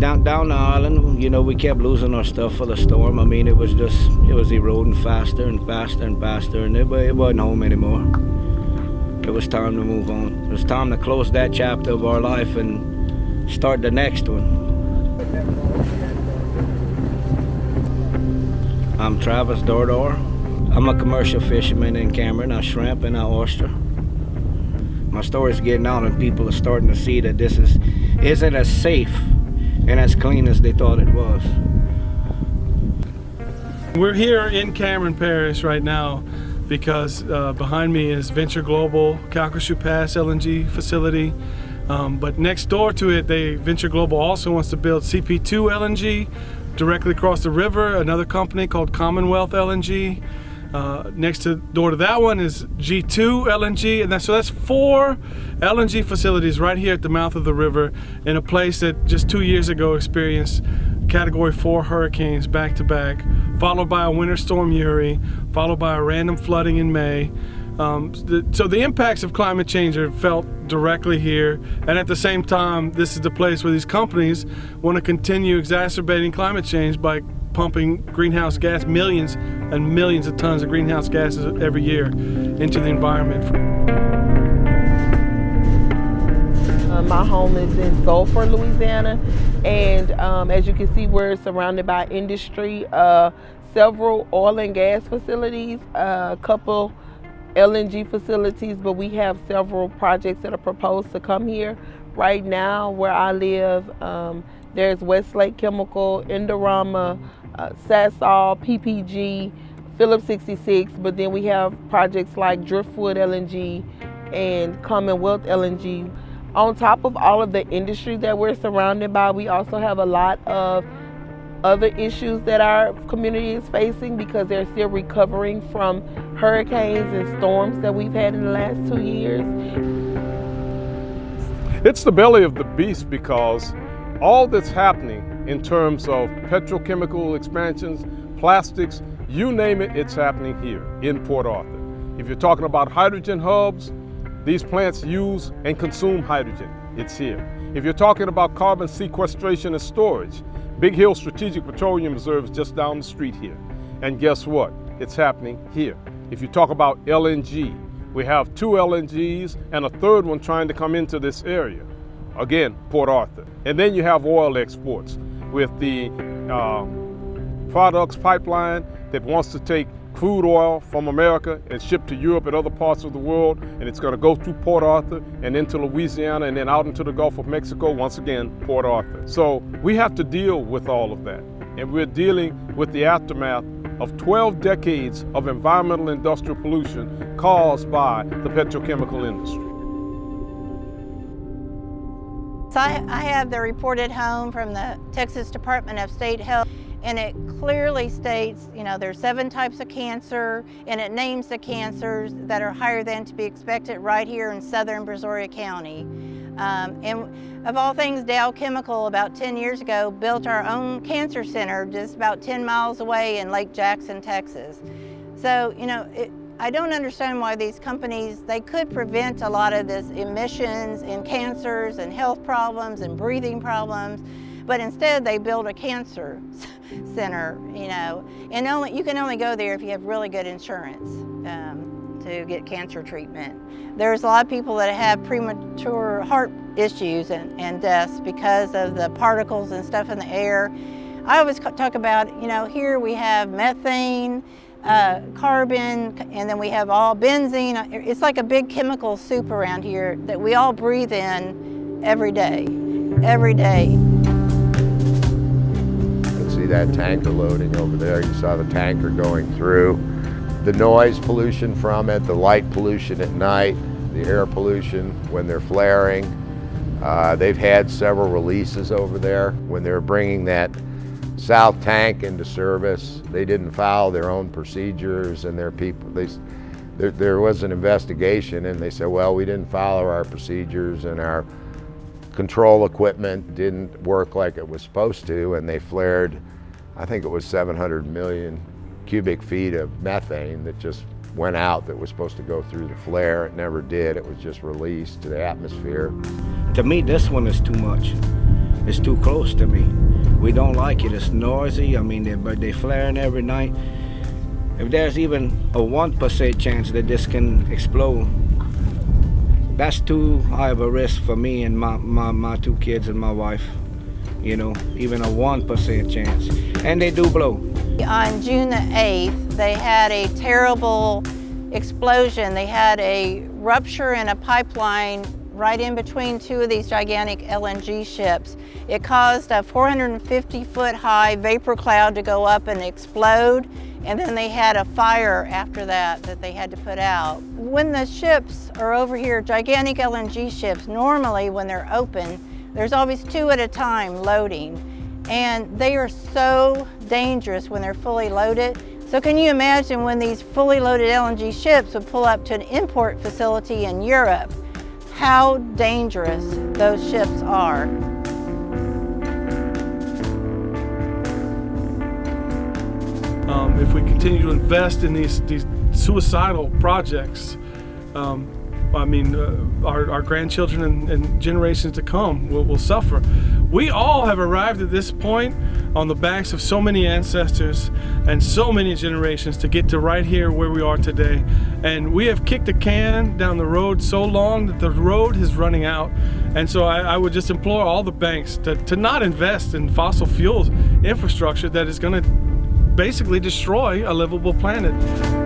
down down the island, you know, we kept losing our stuff for the storm. I mean, it was just it was eroding faster and faster and faster, and it, it wasn't home anymore. It was time to move on. It was time to close that chapter of our life and start the next one. I'm Travis Dardar. I'm a commercial fisherman in Cameron. I shrimp and I oyster. My story's getting out and people are starting to see that this is isn't as safe and as clean as they thought it was. We're here in Cameron Parish right now because uh, behind me is Venture Global Calcasieu Pass LNG facility. Um, but next door to it, they Venture Global also wants to build CP2 LNG directly across the river. Another company called Commonwealth LNG. Uh, next to door to that one is G2 LNG, and that, so that's four LNG facilities right here at the mouth of the river in a place that just two years ago experienced category four hurricanes back to back, followed by a winter storm Uri, followed by a random flooding in May. Um, the, so the impacts of climate change are felt directly here, and at the same time, this is the place where these companies want to continue exacerbating climate change by pumping greenhouse gas, millions and millions of tons of greenhouse gases every year into the environment. Uh, my home is in Sulphur, Louisiana, and um, as you can see, we're surrounded by industry, uh, several oil and gas facilities, uh, a couple LNG facilities, but we have several projects that are proposed to come here. Right now, where I live, um, there's Westlake Chemical, Indorama, Sasol, PPG, Phillips 66, but then we have projects like Driftwood LNG and Commonwealth LNG. On top of all of the industry that we're surrounded by, we also have a lot of other issues that our community is facing because they're still recovering from hurricanes and storms that we've had in the last two years. It's the belly of the beast because all that's happening in terms of petrochemical expansions, plastics, you name it, it's happening here in Port Arthur. If you're talking about hydrogen hubs, these plants use and consume hydrogen, it's here. If you're talking about carbon sequestration and storage, Big Hill Strategic Petroleum Reserve is just down the street here. And guess what? It's happening here. If you talk about LNG, we have two LNGs and a third one trying to come into this area. Again, Port Arthur. And then you have oil exports with the uh, products pipeline that wants to take crude oil from America and ship to Europe and other parts of the world, and it's going to go through Port Arthur and into Louisiana and then out into the Gulf of Mexico, once again, Port Arthur. So we have to deal with all of that, and we're dealing with the aftermath of 12 decades of environmental industrial pollution caused by the petrochemical industry. So I, I have the report at home from the Texas Department of State Health and it clearly states, you know, there's seven types of cancer and it names the cancers that are higher than to be expected right here in southern Brazoria County. Um, and of all things, Dow Chemical about 10 years ago built our own cancer center just about 10 miles away in Lake Jackson, Texas. So, you know, it, I don't understand why these companies, they could prevent a lot of this emissions and cancers and health problems and breathing problems, but instead they build a cancer center, you know, and only you can only go there if you have really good insurance um, to get cancer treatment. There's a lot of people that have premature heart issues and, and deaths because of the particles and stuff in the air. I always talk about, you know, here we have methane, uh, carbon, and then we have all benzene. It's like a big chemical soup around here that we all breathe in every day, every day. You can see that tanker loading over there. You saw the tanker going through. The noise pollution from it, the light pollution at night, the air pollution when they're flaring. Uh, they've had several releases over there when they're bringing that South Tank into service. They didn't follow their own procedures and their people, they, there, there was an investigation and they said, well, we didn't follow our procedures and our control equipment didn't work like it was supposed to and they flared, I think it was 700 million cubic feet of methane that just went out that was supposed to go through the flare. It never did. It was just released to the atmosphere. To me, this one is too much. It's too close to me. We don't like it. It's noisy. I mean, they, but they flaring every night. If there's even a one percent chance that this can explode, that's too high of a risk for me and my, my, my two kids and my wife. You know, even a one percent chance. And they do blow. On June the 8th, they had a terrible explosion. They had a rupture in a pipeline right in between two of these gigantic LNG ships. It caused a 450 foot high vapor cloud to go up and explode and then they had a fire after that that they had to put out. When the ships are over here, gigantic LNG ships, normally when they're open, there's always two at a time loading. And they are so dangerous when they're fully loaded. So can you imagine when these fully loaded LNG ships would pull up to an import facility in Europe, how dangerous those ships are. Um, if we continue to invest in these, these suicidal projects, um, I mean, uh, our, our, grandchildren and, and, generations to come will, will, suffer. We all have arrived at this point on the backs of so many ancestors and so many generations to get to right here where we are today. And we have kicked a can down the road so long that the road is running out. And so I, I would just implore all the banks to, to not invest in fossil fuels infrastructure that is going to basically destroy a livable planet.